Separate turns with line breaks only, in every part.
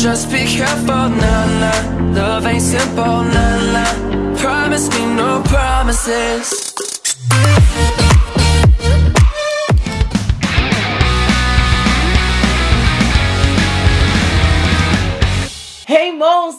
Just be careful, nah, nah. Love ain't simple, nah, nah. Promise me no promises.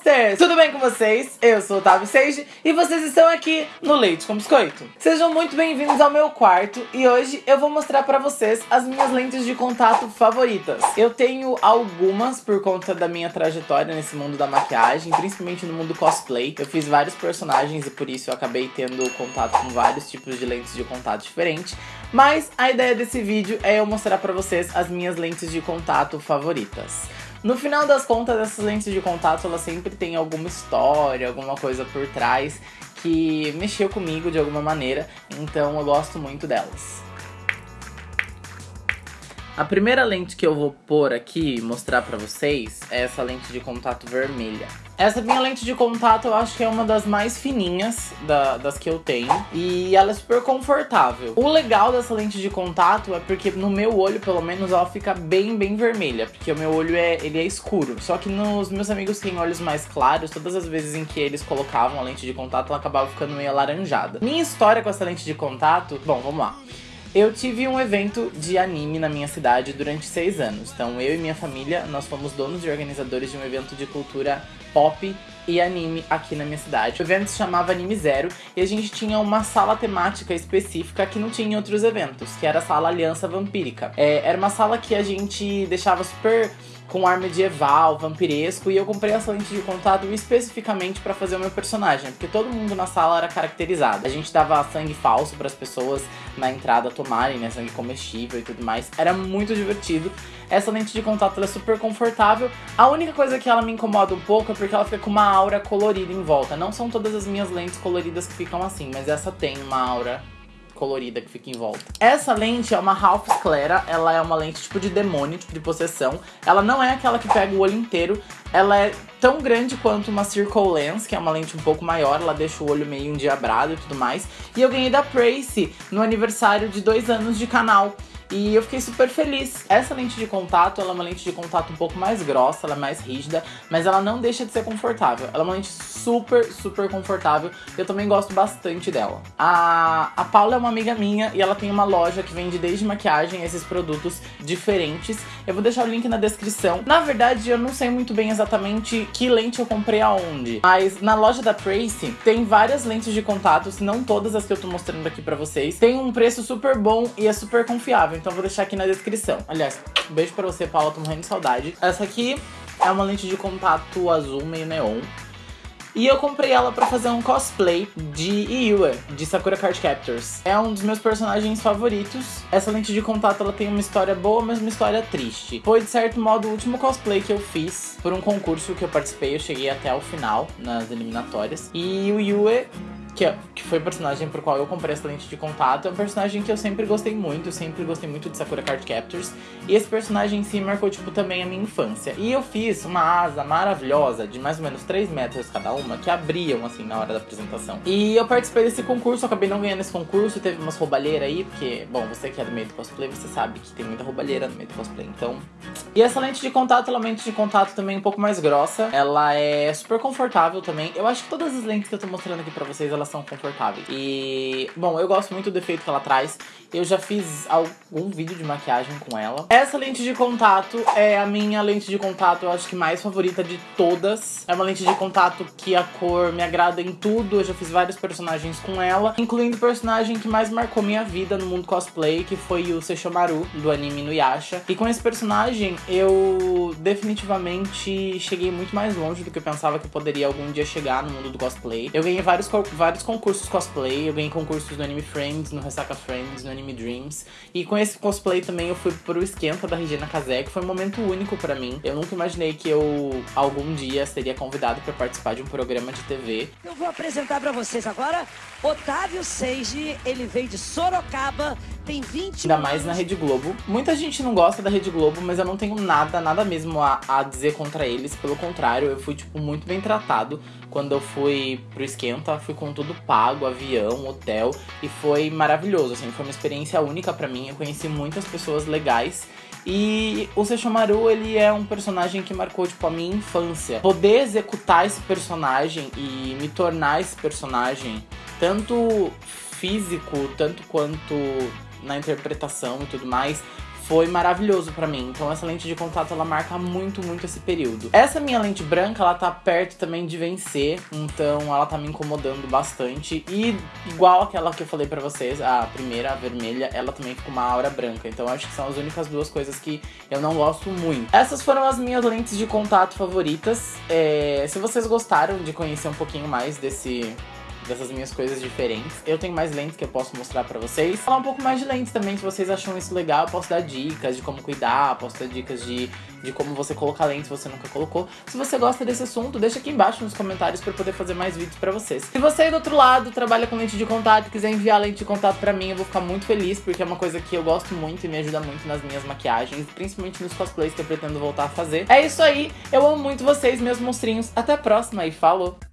Monsters! Tudo bem com vocês? Eu sou o Otávio Seiji e vocês estão aqui no Leite com Biscoito. Sejam muito bem-vindos ao meu quarto e hoje eu vou mostrar pra vocês as minhas lentes de contato favoritas. Eu tenho algumas por conta da minha trajetória nesse mundo da maquiagem, principalmente no mundo cosplay. Eu fiz vários personagens e por isso eu acabei tendo contato com vários tipos de lentes de contato diferentes. Mas a ideia desse vídeo é eu mostrar pra vocês as minhas lentes de contato favoritas. No final das contas, essas lentes de contato, elas sempre têm alguma história, alguma coisa por trás que mexeu comigo de alguma maneira, então eu gosto muito delas. A primeira lente que eu vou pôr aqui mostrar pra vocês é essa lente de contato vermelha. Essa minha lente de contato eu acho que é uma das mais fininhas da, das que eu tenho. E ela é super confortável. O legal dessa lente de contato é porque no meu olho, pelo menos, ela fica bem, bem vermelha. Porque o meu olho é, ele é escuro. Só que nos meus amigos que têm olhos mais claros, todas as vezes em que eles colocavam a lente de contato, ela acabava ficando meio alaranjada. Minha história com essa lente de contato... Bom, vamos lá. Eu tive um evento de anime na minha cidade durante seis anos. Então eu e minha família, nós fomos donos e organizadores de um evento de cultura pop e anime aqui na minha cidade. O evento se chamava Anime Zero e a gente tinha uma sala temática específica que não tinha em outros eventos, que era a sala Aliança Vampírica. É, era uma sala que a gente deixava super com ar medieval, vampiresco, e eu comprei essa lente de contato especificamente para fazer o meu personagem, porque todo mundo na sala era caracterizado. A gente dava sangue falso para as pessoas na entrada tomarem, né, sangue comestível e tudo mais. Era muito divertido. Essa lente de contato é super confortável. A única coisa que ela me incomoda um pouco é porque ela fica com uma aura colorida em volta. Não são todas as minhas lentes coloridas que ficam assim, mas essa tem uma aura colorida que fica em volta. Essa lente é uma Half Sclera, ela é uma lente tipo de demônio, tipo de possessão. Ela não é aquela que pega o olho inteiro, ela é tão grande quanto uma Circle Lens, que é uma lente um pouco maior, ela deixa o olho meio endiabrado e tudo mais. E eu ganhei da Prace no aniversário de dois anos de canal. E eu fiquei super feliz. Essa lente de contato, ela é uma lente de contato um pouco mais grossa, ela é mais rígida, mas ela não deixa de ser confortável. Ela é uma lente super, super confortável. Eu também gosto bastante dela. A, a Paula é uma amiga minha e ela tem uma loja que vende desde maquiagem esses produtos diferentes. Eu vou deixar o link na descrição. Na verdade, eu não sei muito bem exatamente que lente eu comprei aonde, mas na loja da Tracy tem várias lentes de contato, se não todas as que eu tô mostrando aqui pra vocês. Tem um preço super bom e é super confiável então vou deixar aqui na descrição. Aliás, um beijo pra você, Paula, tô morrendo de saudade. Essa aqui é uma lente de contato azul meio neon. E eu comprei ela pra fazer um cosplay de Iua, de Sakura Card Captors. É um dos meus personagens favoritos. Essa lente de contato ela tem uma história boa, mas uma história triste. Foi, de certo modo, o último cosplay que eu fiz por um concurso que eu participei. Eu cheguei até o final, nas eliminatórias. E o Yue que, é, que foi o personagem pro qual eu comprei essa lente de contato, é um personagem que eu sempre gostei muito, eu sempre gostei muito de Sakura Card Captors, e esse personagem em si marcou, tipo, também a minha infância. E eu fiz uma asa maravilhosa, de mais ou menos 3 metros cada uma, que abriam, assim, na hora da apresentação. E eu participei desse concurso, acabei não ganhando esse concurso, teve umas roubalheiras aí, porque, bom, você que é do meio do cosplay, você sabe que tem muita roubalheira no meio do cosplay, então... E essa lente de contato, ela é uma lente de contato também um pouco mais grossa, ela é super confortável também. Eu acho que todas as lentes que eu tô mostrando aqui pra vocês, elas são confortáveis. E, bom, eu gosto muito do efeito que ela traz. Eu já fiz algum vídeo de maquiagem com ela. Essa lente de contato é a minha lente de contato, eu acho que mais favorita de todas. É uma lente de contato que a cor me agrada em tudo. Eu já fiz vários personagens com ela, incluindo o personagem que mais marcou minha vida no mundo cosplay, que foi o Seishomaru, do anime Nuyasha. E com esse personagem, eu definitivamente cheguei muito mais longe do que eu pensava que eu poderia algum dia chegar no mundo do cosplay. Eu ganhei vários, vários concursos cosplay, eu ganhei concursos no Anime Friends, no Ressaca Friends, no Anime Dreams. E com esse cosplay também eu fui pro esquenta da Regina Casé, que foi um momento único para mim. Eu nunca imaginei que eu algum dia seria convidado para participar de um programa de TV.
Eu vou apresentar para vocês agora Otávio Seiji, ele veio de Sorocaba, tem 20
Ainda mais na Rede Globo. Muita gente não gosta da Rede Globo, mas eu não tenho nada, nada mesmo a, a dizer contra eles. Pelo contrário, eu fui, tipo, muito bem tratado quando eu fui pro Esquenta. Fui com tudo pago, avião, hotel. E foi maravilhoso, assim. Foi uma experiência única para mim. Eu conheci muitas pessoas legais E o Sesshomaru, ele é um personagem que marcou, tipo, a minha infância. Poder executar esse personagem e me tornar esse personagem, tanto físico, tanto quanto na interpretação e tudo mais, foi maravilhoso pra mim. Então essa lente de contato, ela marca muito, muito esse período. Essa minha lente branca, ela tá perto também de vencer, então ela tá me incomodando bastante. E igual aquela que eu falei pra vocês, a primeira, a vermelha, ela também fica uma aura branca. Então acho que são as únicas duas coisas que eu não gosto muito. Essas foram as minhas lentes de contato favoritas. É, se vocês gostaram de conhecer um pouquinho mais desse dessas minhas coisas diferentes. Eu tenho mais lentes que eu posso mostrar pra vocês. Falar um pouco mais de lentes também, se vocês acham isso legal, eu posso dar dicas de como cuidar, posso dar dicas de, de como você colocar lentes se você nunca colocou. Se você gosta desse assunto, deixa aqui embaixo nos comentários pra eu poder fazer mais vídeos pra vocês. Se você do outro lado trabalha com lente de contato e quiser enviar lente de contato pra mim, eu vou ficar muito feliz, porque é uma coisa que eu gosto muito e me ajuda muito nas minhas maquiagens, principalmente nos cosplays que eu pretendo voltar a fazer. É isso aí, eu amo muito vocês, meus monstrinhos. Até a próxima e falou!